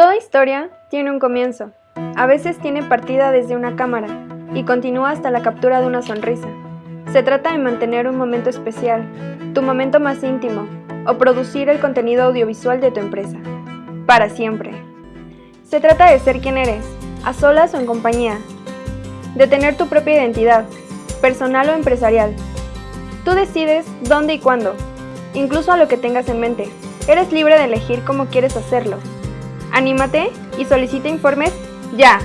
Toda historia tiene un comienzo. A veces tiene partida desde una cámara y continúa hasta la captura de una sonrisa. Se trata de mantener un momento especial, tu momento más íntimo, o producir el contenido audiovisual de tu empresa. Para siempre. Se trata de ser quien eres, a solas o en compañía. De tener tu propia identidad, personal o empresarial. Tú decides dónde y cuándo, incluso a lo que tengas en mente. Eres libre de elegir cómo quieres hacerlo. Anímate y solicita informes ya.